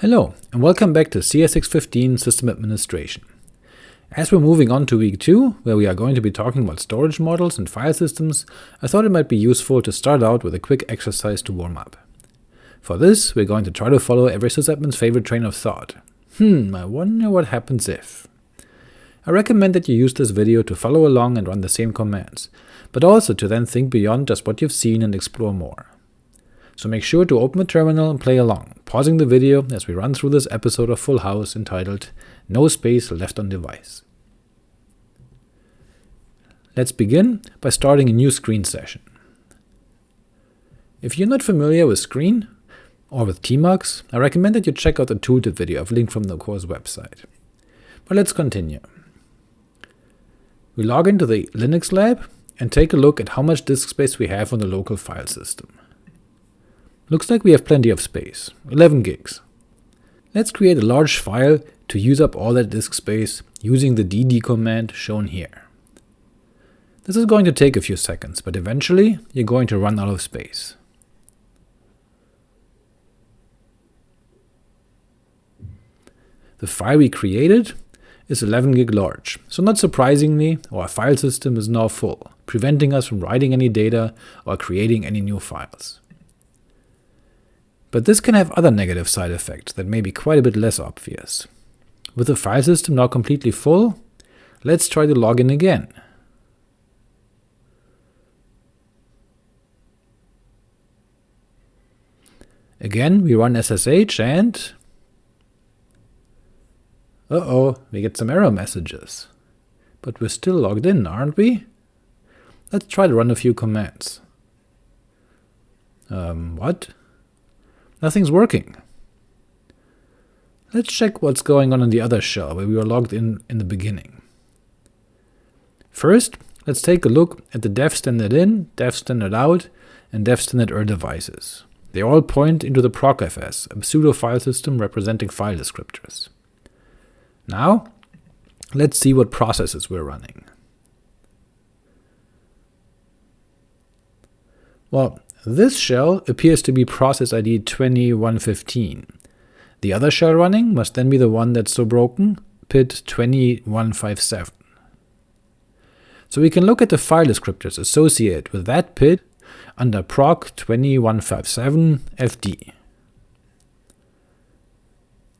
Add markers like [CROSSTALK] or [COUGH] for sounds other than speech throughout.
Hello, and welcome back to CS615 System Administration. As we're moving on to week 2, where we are going to be talking about storage models and file systems, I thought it might be useful to start out with a quick exercise to warm up. For this, we're going to try to follow every sysadmin's favorite train of thought. Hmm, I wonder what happens if. I recommend that you use this video to follow along and run the same commands, but also to then think beyond just what you've seen and explore more. So make sure to open the terminal and play along, pausing the video as we run through this episode of Full House entitled No Space Left on Device. Let's begin by starting a new screen session. If you're not familiar with Screen, or with Tmux, I recommend that you check out the tooltip video I've linked from the course website. But let's continue. We log into the Linux lab and take a look at how much disk space we have on the local file system. Looks like we have plenty of space, 11 gigs. Let's create a large file to use up all that disk space using the dd command shown here. This is going to take a few seconds, but eventually you're going to run out of space. The file we created is 11 gig large, so not surprisingly, our file system is now full, preventing us from writing any data or creating any new files. But this can have other negative side effects that may be quite a bit less obvious. With the file system now completely full, let's try to log in again. Again, we run SSH and… Uh-oh, we get some error messages. But we're still logged in, aren't we? Let's try to run a few commands. Um, what? Nothing's working. Let's check what's going on in the other shell where we were logged in in the beginning. First, let's take a look at the dev standard in, dev standard out, and dev standard er devices. They all point into the procfs, a pseudo file system representing file descriptors. Now, let's see what processes we're running. Well, this shell appears to be process ID 2115. The other shell running must then be the one that's so broken, PID 2157. So we can look at the file descriptors associated with that PID under proc 2157fd.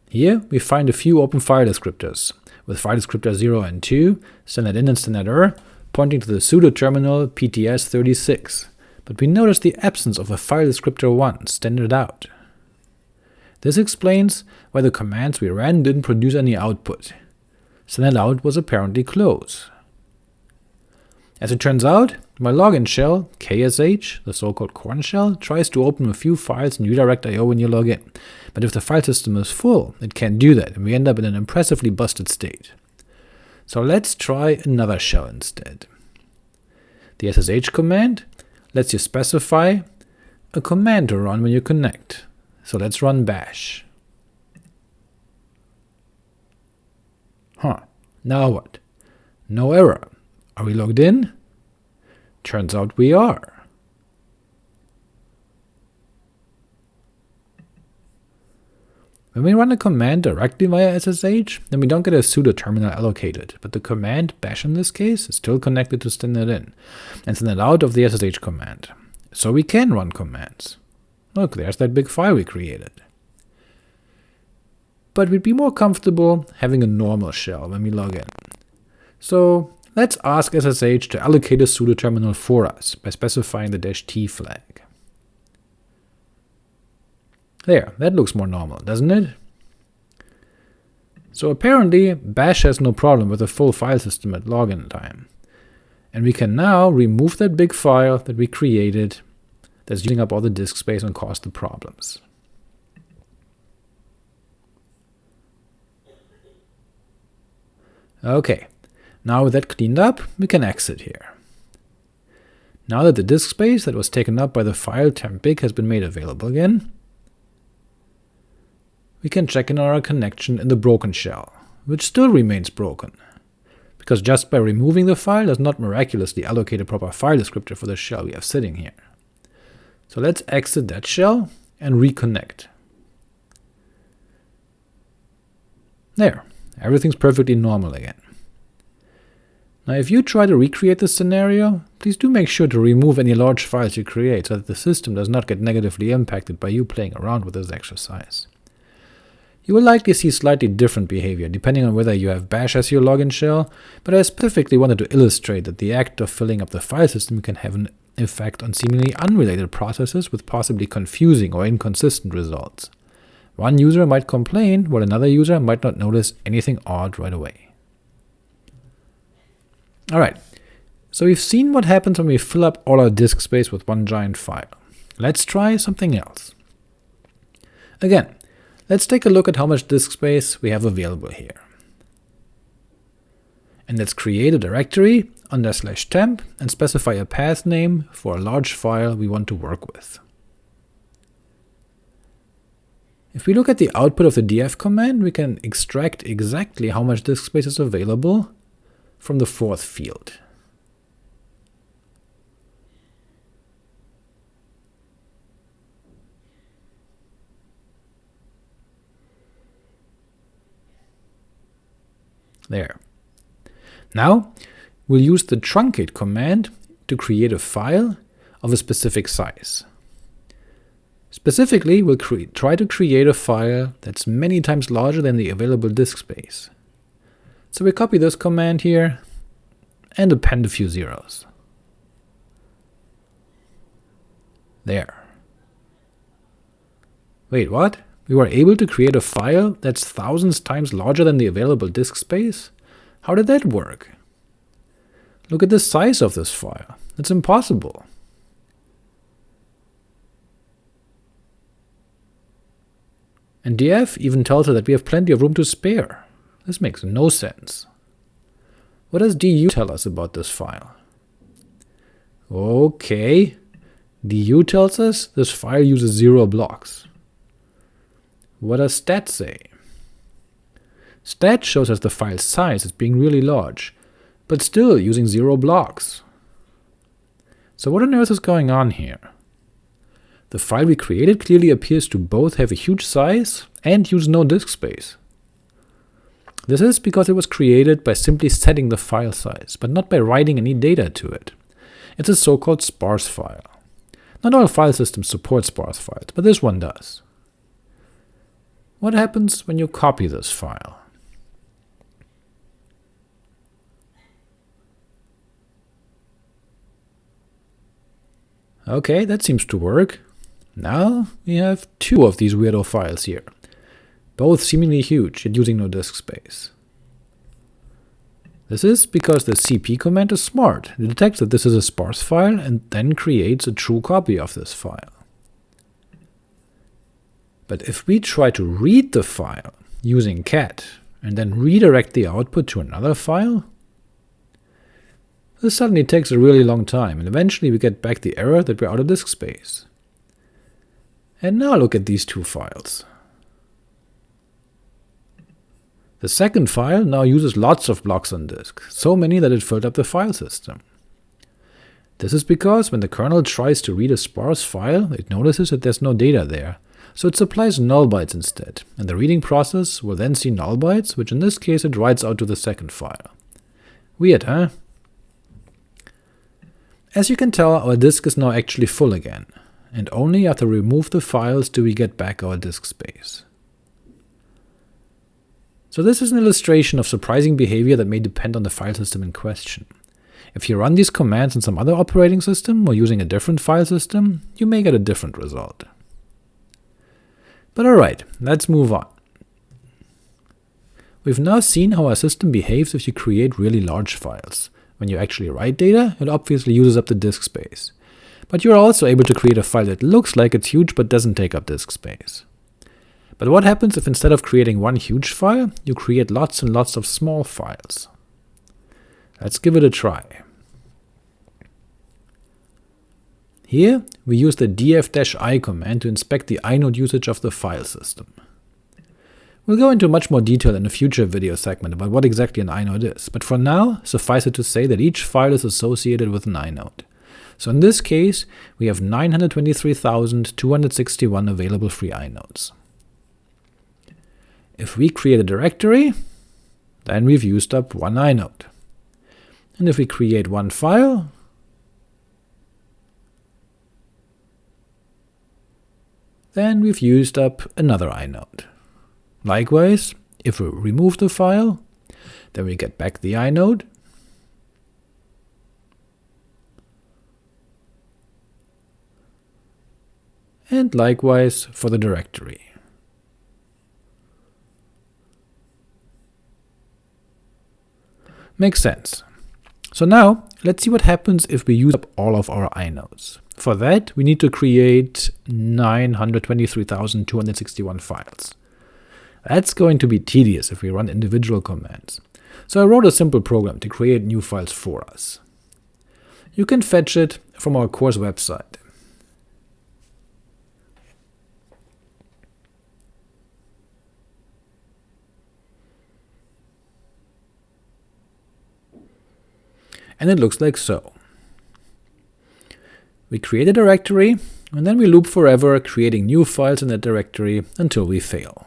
Here we find a few open file descriptors, with file descriptor 0 and 2, standard in and standard er, pointing to the pseudo terminal PTS36, but we notice the absence of a file descriptor 1 standard out. This explains why the commands we ran didn't produce any output. Standard out was apparently close. As it turns out, my login shell, ksh, the so-called Korn shell, tries to open a few files in redirect IO when you log in, but if the file system is full, it can't do that, and we end up in an impressively busted state. So let's try another shell instead. The ssh command lets you specify a command to run when you connect. So let's run bash. Huh, now what? No error. Are we logged in? Turns out we are. When we run a command directly via SSH, then we don't get a pseudo terminal allocated, but the command bash in this case is still connected to standard in, and standard out of the SSH command. So we can run commands. Look, there's that big file we created. But we'd be more comfortable having a normal shell when we log in. So let's ask SSH to allocate a pseudo terminal for us by specifying the "-t flag. There, that looks more normal, doesn't it? So apparently bash has no problem with a full file system at login time. And we can now remove that big file that we created that's using up all the disk space and caused the problems. Ok, now with that cleaned up, we can exit here. Now that the disk space that was taken up by the file temp_big has been made available again, we can check in on our connection in the broken shell, which still remains broken, because just by removing the file does not miraculously allocate a proper file descriptor for the shell we have sitting here. So let's exit that shell and reconnect. There, everything's perfectly normal again. Now if you try to recreate this scenario, please do make sure to remove any large files you create so that the system does not get negatively impacted by you playing around with this exercise. You will likely see slightly different behavior depending on whether you have bash as your login shell, but I specifically wanted to illustrate that the act of filling up the file system can have an effect on seemingly unrelated processes with possibly confusing or inconsistent results. One user might complain, while another user might not notice anything odd right away. Alright, so we've seen what happens when we fill up all our disk space with one giant file. Let's try something else. Again, let's take a look at how much disk space we have available here. And let's create a directory under slash temp and specify a path name for a large file we want to work with. If we look at the output of the df command, we can extract exactly how much disk space is available from the fourth field. There. Now, we'll use the truncate command to create a file of a specific size. Specifically, we'll try to create a file that's many times larger than the available disk space. So we copy this command here and append a few zeros. There. Wait, what? We were able to create a file that's thousands times larger than the available disk space? How did that work? Look at the size of this file. It's impossible. And df even tells us that we have plenty of room to spare. This makes no sense. What does du tell us about this file? Okay, du tells us this file uses zero blocks. What does stat say? Stat shows us the file size as being really large, but still using zero blocks. So what on earth is going on here? The file we created clearly appears to both have a huge size and use no disk space. This is because it was created by simply setting the file size, but not by writing any data to it. It's a so-called sparse file. Not all file systems support sparse files, but this one does. What happens when you copy this file? Ok, that seems to work. Now we have two of these weirdo files here, both seemingly huge yet using no disk space. This is because the cp command is smart. It detects that this is a sparse file and then creates a true copy of this file. But if we try to read the file using cat and then redirect the output to another file, this suddenly takes a really long time, and eventually we get back the error that we're out of disk space. And now look at these two files. The second file now uses lots of blocks on disk, so many that it filled up the file system. This is because when the kernel tries to read a sparse file, it notices that there's no data there, so it supplies null bytes instead, and the reading process will then see null bytes, which in this case it writes out to the second file. Weird, huh? As you can tell, our disk is now actually full again, and only after we remove the files do we get back our disk space. So this is an illustration of surprising behavior that may depend on the file system in question. If you run these commands in some other operating system or using a different file system, you may get a different result. But alright, let's move on. We've now seen how our system behaves if you create really large files. When you actually write data, it obviously uses up the disk space but you're also able to create a file that looks like it's huge but doesn't take up disk space. But what happens if instead of creating one huge file, you create lots and lots of small files? Let's give it a try. Here, we use the df-i command to inspect the inode usage of the file system. We'll go into much more detail in a future video segment about what exactly an inode is, but for now, suffice it to say that each file is associated with an inode. So in this case, we have 923,261 available free inodes. if we create a directory, then we've used up one inode. And if we create one file, then we've used up another inode. Likewise, if we remove the file, then we get back the inode, and likewise for the directory. Makes sense. So now, let's see what happens if we use up all of our inodes. For that, we need to create 923,261 files. That's going to be tedious if we run individual commands. So I wrote a simple program to create new files for us. You can fetch it from our course website. and it looks like so. We create a directory, and then we loop forever, creating new files in that directory until we fail.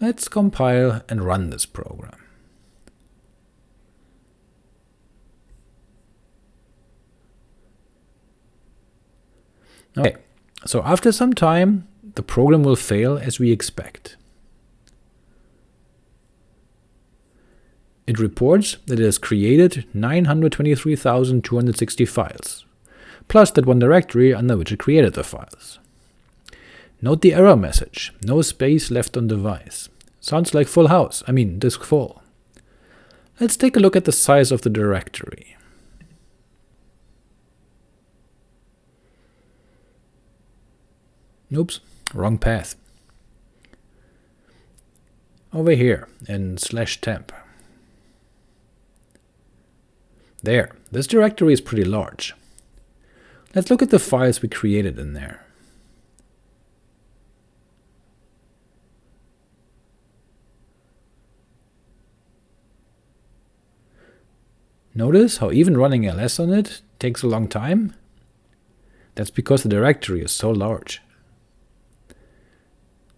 Let's compile and run this program. Okay, so after some time, the program will fail as we expect. It reports that it has created 923,260 files, plus that one directory under which it created the files. Note the error message, no space left on device. Sounds like full house, I mean disk full. Let's take a look at the size of the directory. Oops, Wrong path. Over here, in slash temp. There, this directory is pretty large. Let's look at the files we created in there. Notice how even running ls on it takes a long time? That's because the directory is so large.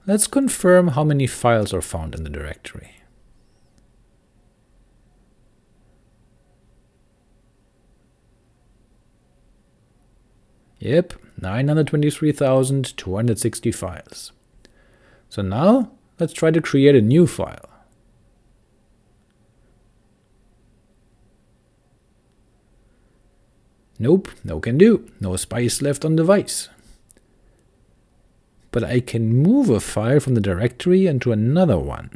Let's confirm how many files are found in the directory. Yep, 923,260 files. So now, let's try to create a new file. Nope, no can do, no space left on device but I can move a file from the directory into another one.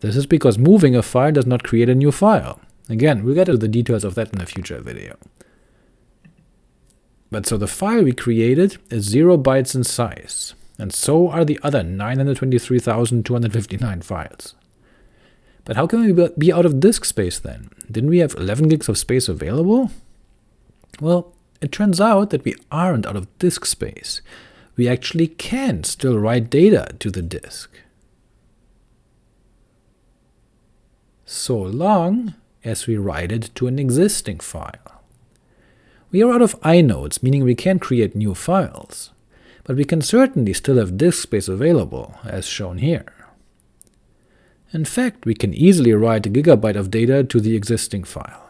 This is because moving a file does not create a new file. Again, we'll get to the details of that in a future video. But so the file we created is 0 bytes in size, and so are the other 923,259 files. But how can we be out of disk space then? Didn't we have 11 gigs of space available? Well, it turns out that we aren't out of disk space, we actually can still write data to the disk. So long as we write it to an existing file. We are out of inodes, meaning we can't create new files, but we can certainly still have disk space available, as shown here. In fact, we can easily write a gigabyte of data to the existing file.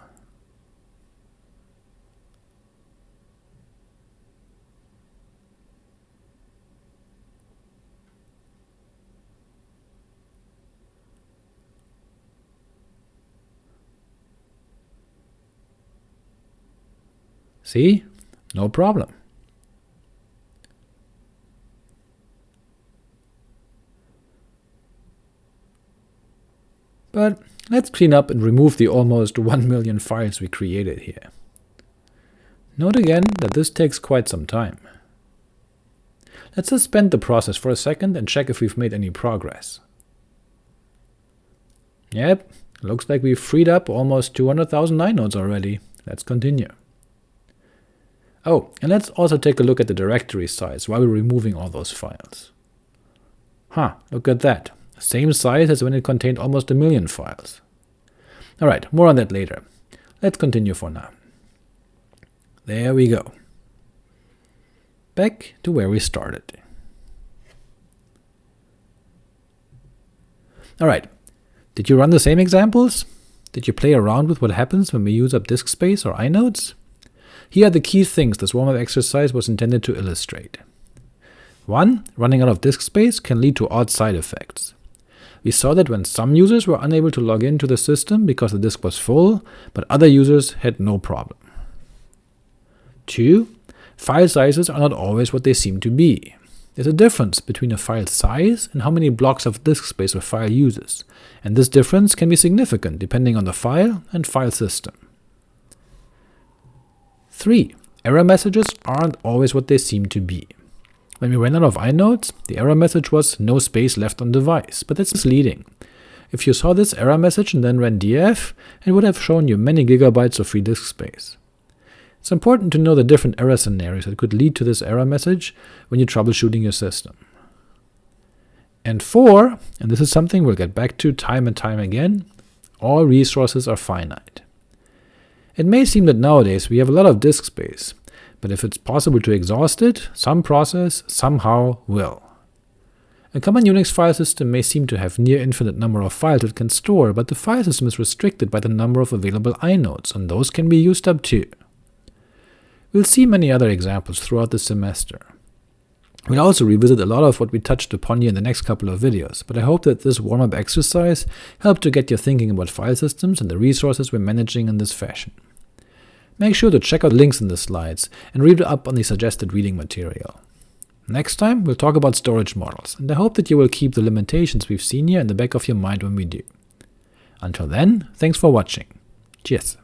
See? No problem. But let's clean up and remove the almost [LAUGHS] 1 million files we created here. Note again that this takes quite some time. Let's suspend the process for a second and check if we've made any progress. Yep, looks like we've freed up almost 200,000 inodes already. Let's continue. Oh, and let's also take a look at the directory size while we're removing all those files. Huh, look at that. Same size as when it contained almost a million files. Alright, more on that later. Let's continue for now. There we go. Back to where we started. Alright, did you run the same examples? Did you play around with what happens when we use up disk space or inodes? Here are the key things this warm-up exercise was intended to illustrate. 1. Running out of disk space can lead to odd side effects. We saw that when some users were unable to log into the system because the disk was full, but other users had no problem. 2. File sizes are not always what they seem to be. There's a difference between a file size and how many blocks of disk space a file uses, and this difference can be significant depending on the file and file system. 3. Error messages aren't always what they seem to be. When we ran out of inodes, the error message was no space left on device, but that's misleading. If you saw this error message and then ran df, it would have shown you many gigabytes of free disk space. It's important to know the different error scenarios that could lead to this error message when you're troubleshooting your system. And 4, and this is something we'll get back to time and time again, all resources are finite. It may seem that nowadays we have a lot of disk space, but if it's possible to exhaust it, some process somehow will. A common Unix file system may seem to have near infinite number of files it can store, but the file system is restricted by the number of available inodes, and those can be used up too. We'll see many other examples throughout the semester. We'll also revisit a lot of what we touched upon here in the next couple of videos, but I hope that this warm-up exercise helped to get you thinking about file systems and the resources we're managing in this fashion. Make sure to check out links in the slides, and read up on the suggested reading material. Next time, we'll talk about storage models, and I hope that you will keep the limitations we've seen here in the back of your mind when we do. Until then, thanks for watching. Cheers!